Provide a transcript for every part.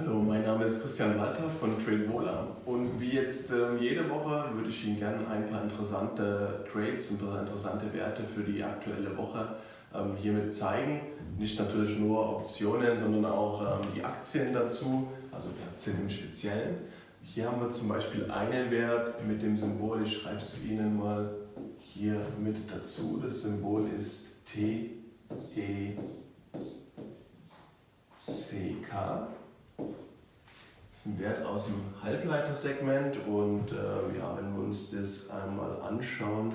Hallo, mein Name ist Christian Walter von TradeVola und wie jetzt äh, jede Woche würde ich Ihnen gerne ein paar interessante Trades, paar interessante Werte für die aktuelle Woche ähm, hiermit zeigen. Nicht natürlich nur Optionen, sondern auch ähm, die Aktien dazu, also die Aktien im Speziellen. Hier haben wir zum Beispiel einen Wert mit dem Symbol, ich schreibe es Ihnen mal hier mit dazu. Das Symbol ist TECK. Das ist ein Wert aus dem Halbleitersegment und äh, ja, wenn wir uns das einmal anschauen,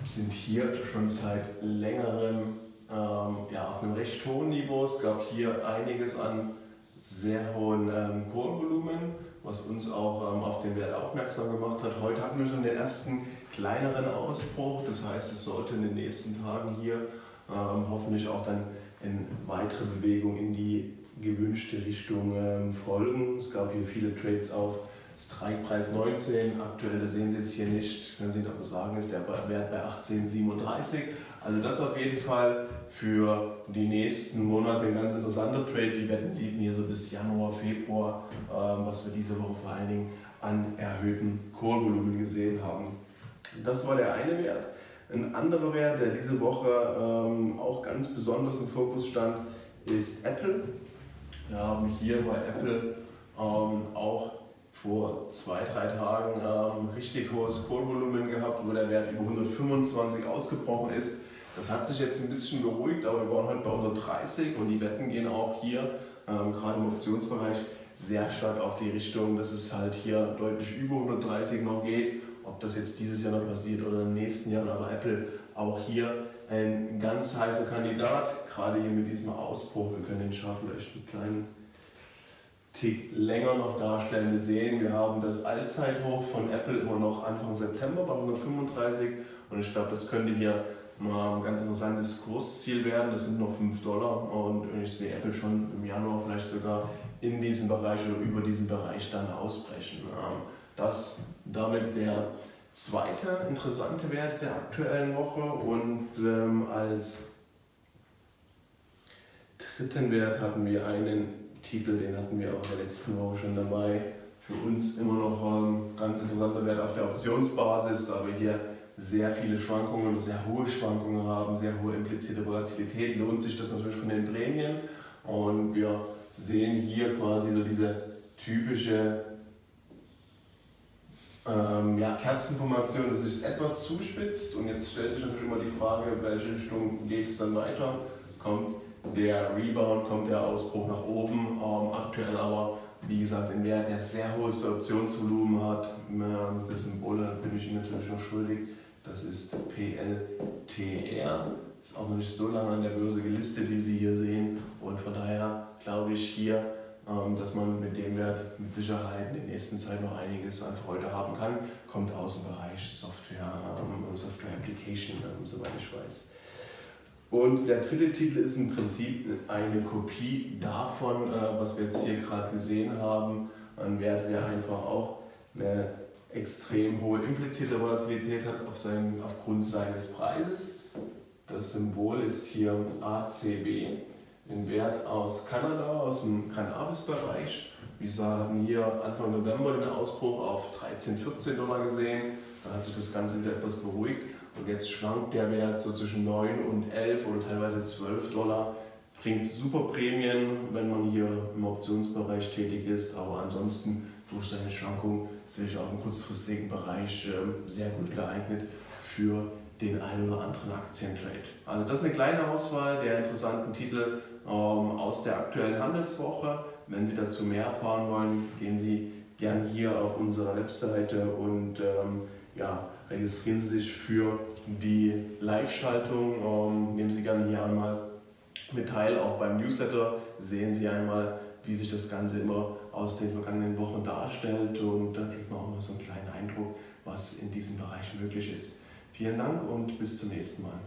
sind hier schon seit längerem ähm, ja, auf einem recht hohen Niveau. Es gab hier einiges an sehr hohen ähm, Kohlvolumen, was uns auch ähm, auf den Wert aufmerksam gemacht hat. Heute hatten wir schon den ersten kleineren Ausbruch, das heißt, es sollte in den nächsten Tagen hier ähm, hoffentlich auch dann in weitere Bewegung in die gewünschte Richtung ähm, folgen. Es gab hier viele Trades auf Strikepreis 19, aktuell, das sehen Sie jetzt hier nicht, können Sie Ihnen aber sagen, ist der Wert bei 18,37. Also das auf jeden Fall für die nächsten Monate ein ganz interessanter Trade. Die Wetten liefen hier so bis Januar, Februar, ähm, was wir diese Woche vor allen Dingen an erhöhtem Kohlvolumen gesehen haben. Das war der eine Wert. Ein anderer Wert, der diese Woche ähm, auch ganz besonders im Fokus stand, ist Apple. Wir haben hier bei Apple ähm, auch vor zwei, drei Tagen ähm, richtig hohes Kohlvolumen gehabt, wo der Wert über 125 ausgebrochen ist. Das hat sich jetzt ein bisschen beruhigt, aber wir waren heute bei 130 und die Wetten gehen auch hier, ähm, gerade im Optionsbereich, sehr stark auf die Richtung, dass es halt hier deutlich über 130 noch geht. Ob das jetzt dieses Jahr noch passiert oder im nächsten Jahr, aber Apple auch hier ein ganz heißer Kandidat, gerade hier mit diesem Ausbruch. Wir können den Chart vielleicht einen kleinen Tick länger noch darstellen. Wir sehen, wir haben das Allzeithoch von Apple immer noch Anfang September bei 135 und ich glaube, das könnte hier mal ein ganz interessantes Kursziel werden. Das sind noch 5 Dollar und ich sehe Apple schon im Januar vielleicht sogar in diesem Bereich oder über diesen Bereich dann ausbrechen. Das damit der zweite interessante Wert der aktuellen Woche und ähm, als dritten Wert hatten wir einen Titel, den hatten wir auch in der letzten Woche schon dabei. Für uns immer noch ein ganz interessanter Wert auf der Optionsbasis, da wir hier sehr viele Schwankungen, sehr hohe Schwankungen haben, sehr hohe implizierte Volatilität, lohnt sich das natürlich von den Prämien. Und wir sehen hier quasi so diese typische ähm, ja, Kerzenformation, das ist etwas zuspitzt und jetzt stellt sich natürlich immer die Frage, in welche Richtung geht es dann weiter. Kommt der Rebound, kommt der Ausbruch nach oben, ähm, aktuell aber wie gesagt ein Wert, der sehr hohes Optionsvolumen hat. Das Symbol bin ich Ihnen natürlich noch schuldig, das ist PLTR. Ist auch noch nicht so lange an der Börse gelistet, wie Sie hier sehen und von daher glaube ich hier dass man mit dem Wert mit Sicherheit in der nächsten Zeit noch einiges an Freude haben kann. Kommt aus dem Bereich Software, ähm, Software Application, ähm, soweit ich weiß. Und der dritte Titel ist im Prinzip eine Kopie davon, äh, was wir jetzt hier gerade gesehen haben. Ein Wert, der einfach auch eine extrem hohe implizierte Volatilität hat auf seinen, aufgrund seines Preises. Das Symbol ist hier ACB den Wert aus Kanada, aus dem Cannabis-Bereich. Wir haben hier Anfang November den Ausbruch auf 13, 14 Dollar gesehen. Da hat sich das Ganze wieder etwas beruhigt und jetzt schwankt der Wert so zwischen 9 und 11 oder teilweise 12 Dollar. Bringt super Prämien, wenn man hier im Optionsbereich tätig ist, aber ansonsten durch seine Schwankung ist natürlich auch im kurzfristigen Bereich ähm, sehr gut geeignet für den einen oder anderen Aktientrade. Also das ist eine kleine Auswahl der interessanten Titel aus der aktuellen Handelswoche. Wenn Sie dazu mehr erfahren wollen, gehen Sie gern hier auf unsere Webseite und ähm, ja, registrieren Sie sich für die Live-Schaltung. Ähm, nehmen Sie gerne hier einmal mit teil, auch beim Newsletter sehen Sie einmal, wie sich das Ganze immer aus den vergangenen Wochen darstellt und dann kriegt man auch mal so einen kleinen Eindruck, was in diesem Bereich möglich ist. Vielen Dank und bis zum nächsten Mal.